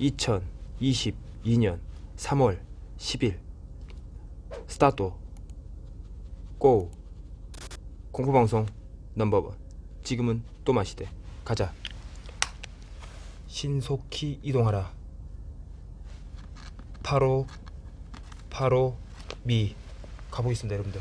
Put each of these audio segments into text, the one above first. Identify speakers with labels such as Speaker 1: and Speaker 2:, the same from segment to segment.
Speaker 1: 2022년 3월 10일. 스타트. 고. 공포방송 넘버원. 지금은 또 마시대. 가자. 신속히 이동하라. 바로 바로 미. 가보겠습니다 여러분들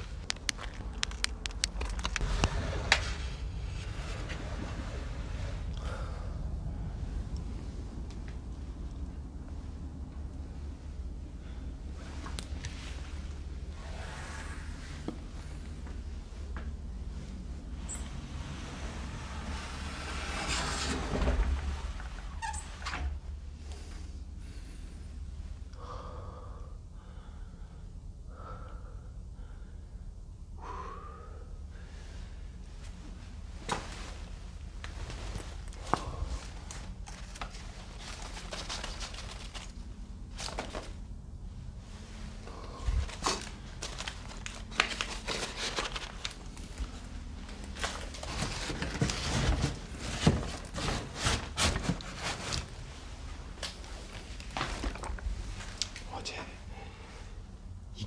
Speaker 1: 어제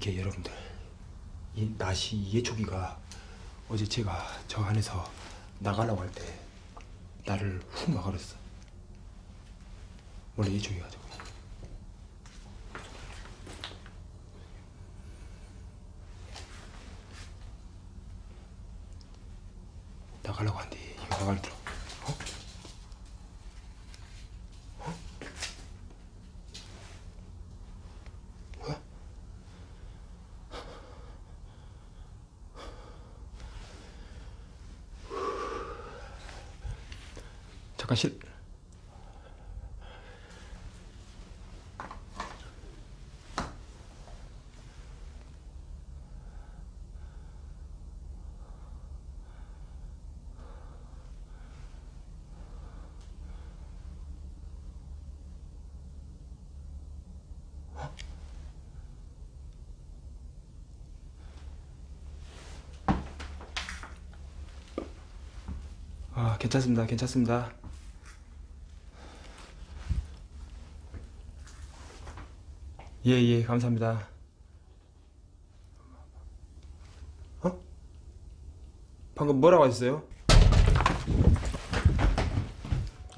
Speaker 1: 이게 여러분들 이 낫이 예초기가 어제 제가 저 안에서 나가려고 할 때 나를 훅 막아버렸어 원래 예초기가 저거 나가려고 한대 이거 나가더라 어? 잠깐 실 아, 괜찮습니다. 괜찮습니다. 예, 예, 감사합니다. 어? 방금 뭐라고 하셨어요?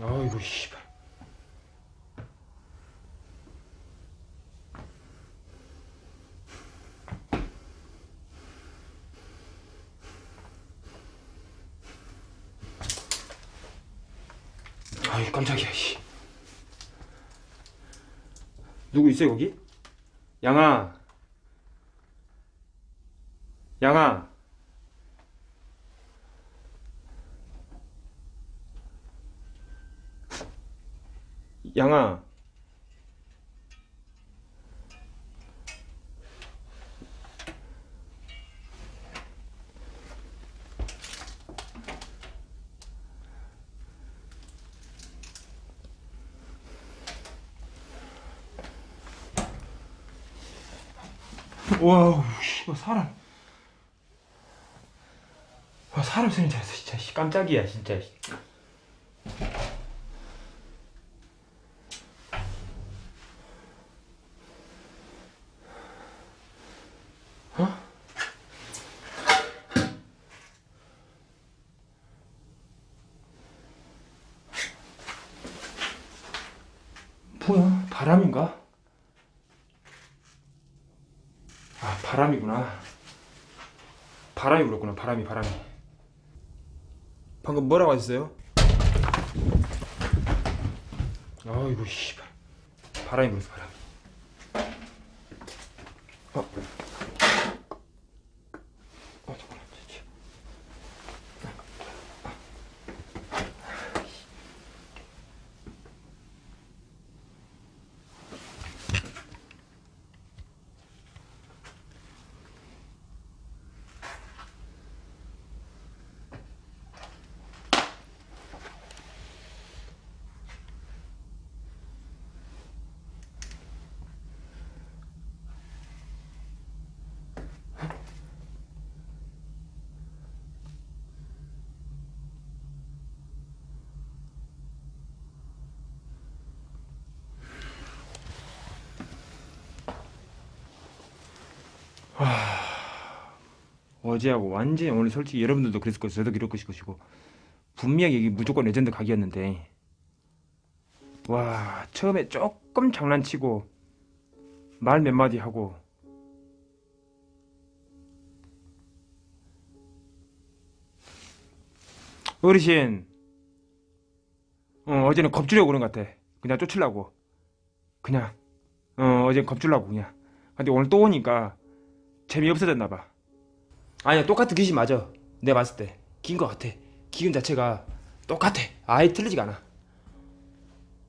Speaker 1: 아이고, 씨발. 아이, 깜짝이야, 씨. 누구 있어요, 거기? 양아. 양아. 양아. 와우, 사람. 와 사람 소리 잘했어 진짜 씨, 깜짝이야 진짜. 씨. 어? 뭐야 바람인가? 아 바람이구나 불었구나 바람이 바람이 방금 뭐라고 하셨어요? 아이고 씨발 바람이 불었어 바람 어. 어 어제하고 완전히 오늘 솔직히 여러분들도 그랬을 것이고 저도 그럴 것이고 분명히 이게 무조건 레전드 각이었는데 와 처음에 조금 장난치고 말 몇 마디 하고 어르신 어, 어제는 겁주려고 그런 것 같아. 그냥 쫓으려고. 그냥 어, 어제 겁주려고 그냥. 근데 오늘 또 오니까 재미없어졌나 봐. 아니야 똑같은 귀신 맞아. 내가 봤을 때. 긴것 같아. 기운 자체가 똑같아. 아예 틀리지가 않아.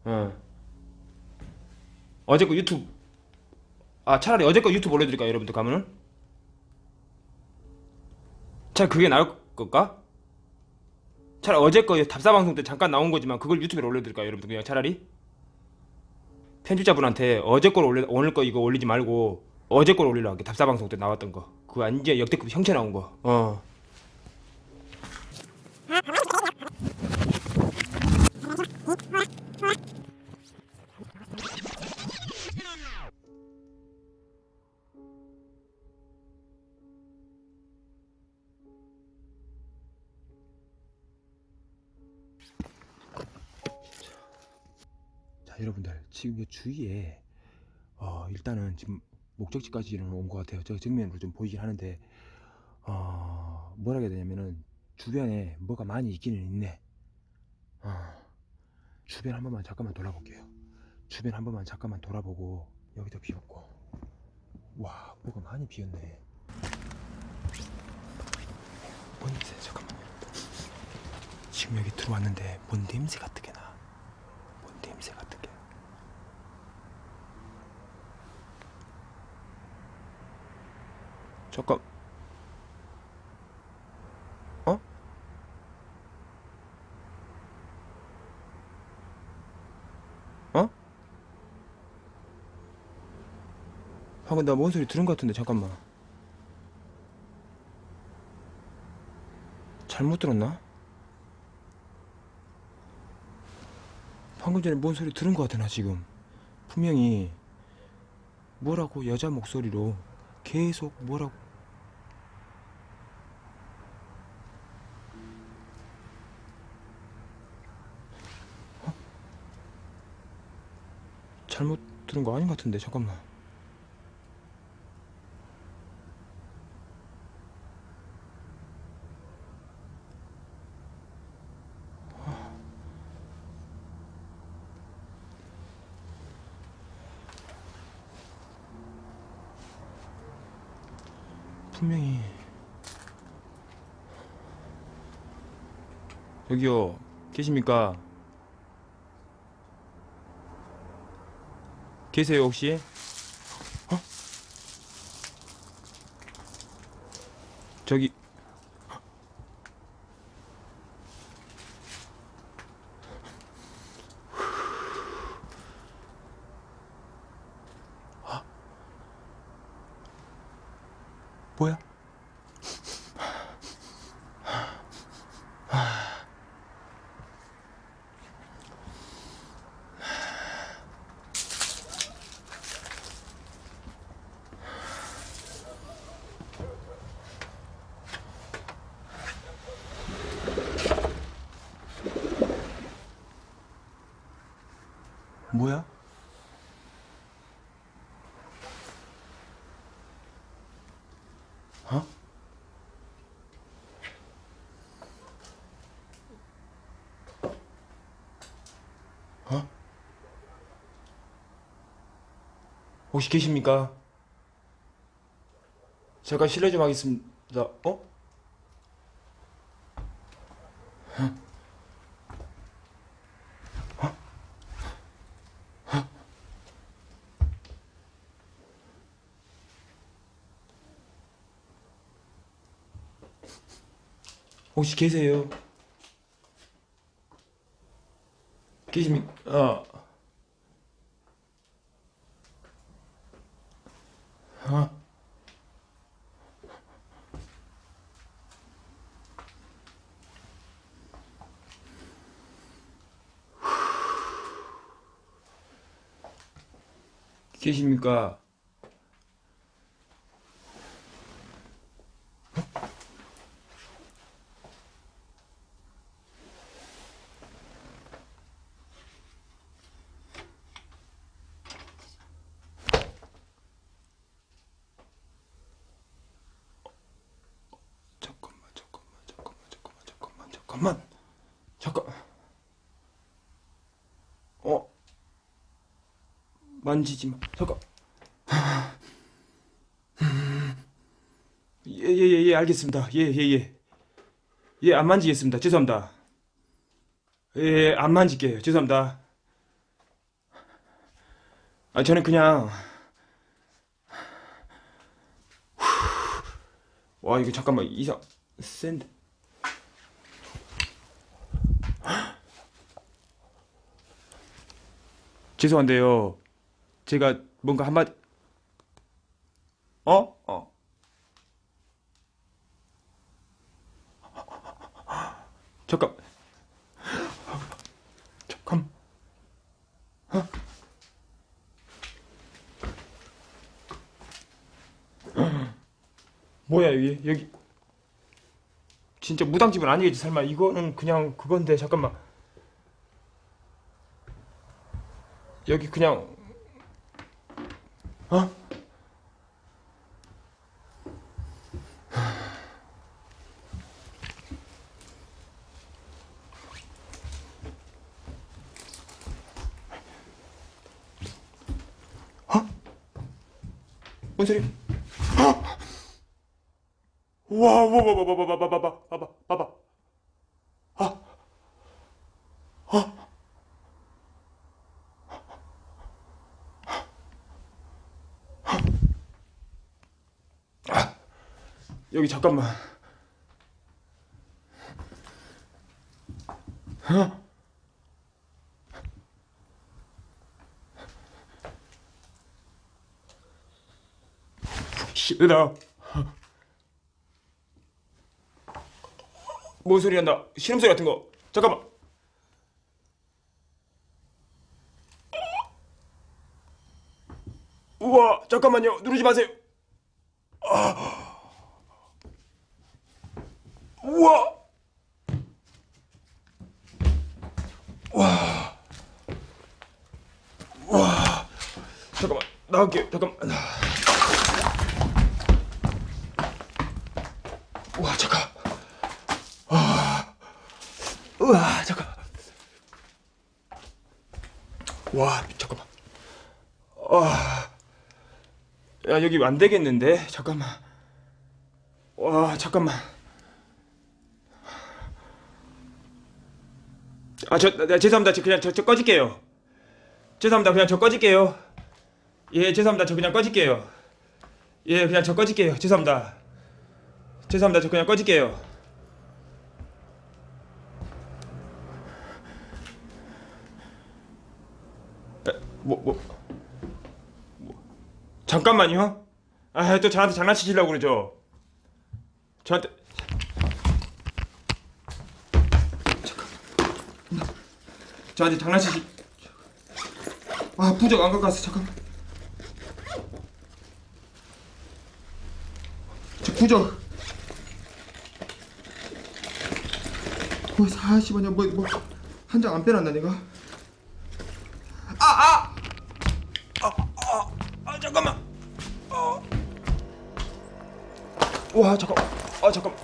Speaker 1: 어. 어제 거 유튜브. 아 차라리 어제 거 유튜브 올려드릴까요 여러분들 가면은? 차 그게 나을 걸까? 차라리 어제 거 답사방송 때 잠깐 나온 거지만 그걸 유튜브에 올려드릴까요 여러분들? 그냥 차라리? 편집자분한테 어제 걸 올려 오늘 거 이거 올리지 말고 어제 걸 올리라고 할게. 답사방송 때 나왔던 거. 그거 완전 역대급 형체 나온 거 어. 자 여러분들. 지금 이 주위에 어 일단은 지금 목적지까지는 온 것 같아요. 저 정면으로 좀 보이긴 하는데 어 뭐라 해야 되냐면은 주변에 뭐가 많이 있기는 있네. 어 주변 한 번만 잠깐만 돌아볼게요. 주변 한 번만 잠깐만 돌아보고 여기도 비었고. 와 뭐가 많이 비었네. 뭔 냄새 잠깐만요. 지금 여기 들어왔는데 뭔 냄새 같은 게 나. 뭔 냄새 같은 게. 잠깐. 어? 어? 방금 나 뭔 소리 들은 것 같은데 잠깐만. 잘못 들었나? 방금 전에 뭔 소리 들은 것 같아 나 지금 분명히 뭐라고 여자 목소리로 계속 뭐라고 잘못 들은 거 아닌 것 같은데 잠깐만 분명히 여기요 계십니까? 계세요 혹시? 어? 저기 어? 혹시 계십니까? 잠깐 실례 좀 하겠습니다. 어? 혹시 계세요? 계십니까? 어. 어? 계십니까? 잠깐만. 잠깐. 어. 만지지 마. 잠깐. 예예 예 예, 알겠습니다. 예 예 예. 예 안 만지겠습니다. 죄송합니다. 예 안 만질게요. 죄송합니다. 아 저는 그냥 와 이거 잠깐만 이상 센데 죄송한데요. 제가 뭔가 한마디 어? 어. 잠깐. 잠깐. 어? 뭐야 여기 여기. 진짜 무당집은 아니겠지 설마. 이거는 그냥 그건데 잠깐만 여기 그냥 어? 어? 뭔 소리? 와, 와, 와, 와, 와, 와, 와, 와, 와, 와, 봐봐, 봐봐. 아, 아. 아, 여기 잠깐만. 어? 싫다. 뭔 소리 난다? 신음소리 같은 거. 잠깐만. 우와, 잠깐만요. 누르지 마세요. 아. 우와. 와. 와. 잠깐만. 나갈게요. 잠깐만. 와, 잠깐. 우와 잠깐 와 잠깐만 와야 여기 안 되겠는데 잠깐만 와 잠깐만 아저 죄송합니다. 저 그냥 저, 저 꺼질게요. 죄송합니다. 그냥 저 꺼질게요. 예 죄송합니다. 저 그냥 꺼질게요. 예 그냥 저 꺼질게요. 죄송합니다. 죄송합니다. 저 그냥 꺼질게요. 뭐, 뭐, 뭐. 잠깐만요. 아, 또 저한테 장난치시려고 그러죠. 저한테. 저한테 장난치시. 아, 부적 안 갖고 왔어. 잠깐. 저 부적. 뭐, 40원이야. 뭐, 뭐, 한 장 안 빼놨나, 내가? 아, 아! 아 잠깐만. 어. 와 잠깐. 아 잠깐.